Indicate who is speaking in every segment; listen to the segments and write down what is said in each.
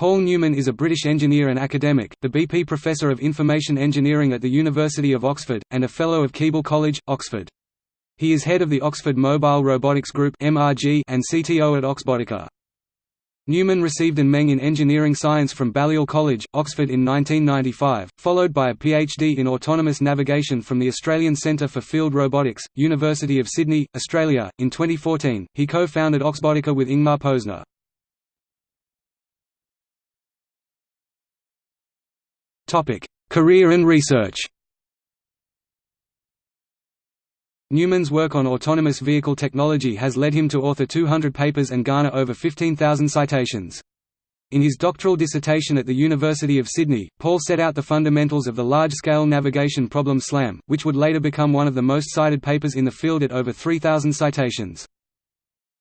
Speaker 1: Paul Newman is a British engineer and academic, the BP Professor of Information Engineering at the University of Oxford, and a Fellow of Keble College, Oxford. He is head of the Oxford Mobile Robotics Group and CTO at Oxbotica. Newman received an Meng in Engineering Science from Balliol College, Oxford in 1995, followed by a PhD in Autonomous Navigation from the Australian Centre for Field Robotics, University of Sydney, Australia. In 2014, he co-founded Oxbotica with Ingmar Posner. Career and research Newman's work on autonomous vehicle technology has led him to author 200 papers and garner over 15,000 citations. In his doctoral dissertation at the University of Sydney, Paul set out the fundamentals of the large-scale navigation problem SLAM, which would later become one of the most cited papers in the field at over 3,000 citations.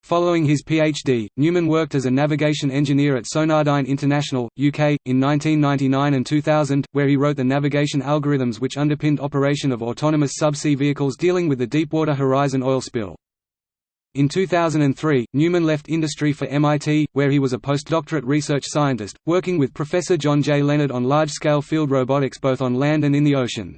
Speaker 1: Following his PhD, Newman worked as a navigation engineer at Sonardyne International, UK, in 1999 and 2000, where he wrote the navigation algorithms which underpinned operation of autonomous subsea vehicles dealing with the Deepwater Horizon oil spill. In 2003, Newman left industry for MIT, where he was a postdoctorate research scientist, working with Professor John J. Leonard on large-scale field robotics both on land and in the ocean.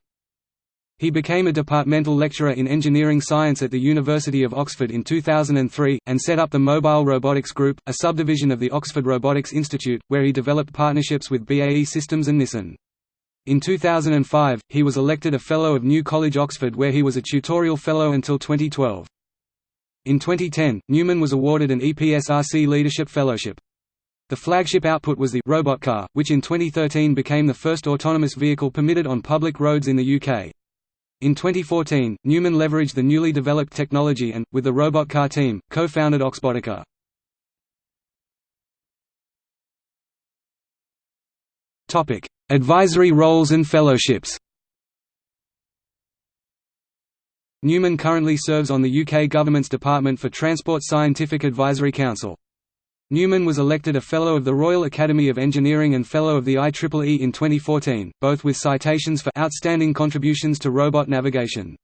Speaker 1: He became a departmental lecturer in engineering science at the University of Oxford in 2003, and set up the Mobile Robotics Group, a subdivision of the Oxford Robotics Institute, where he developed partnerships with BAE Systems and Nissan. In 2005, he was elected a Fellow of New College Oxford where he was a tutorial fellow until 2012. In 2010, Newman was awarded an EPSRC Leadership Fellowship. The flagship output was the Robot Car, which in 2013 became the first autonomous vehicle permitted on public roads in the UK. In 2014, Newman leveraged the newly developed technology and, with the robot car team, co-founded Oxbotica. Advisory roles and fellowships Newman currently serves on the UK government's Department for Transport Scientific Advisory Council. Newman was elected a Fellow of the Royal Academy of Engineering and Fellow of the IEEE in 2014, both with citations for outstanding contributions to robot navigation.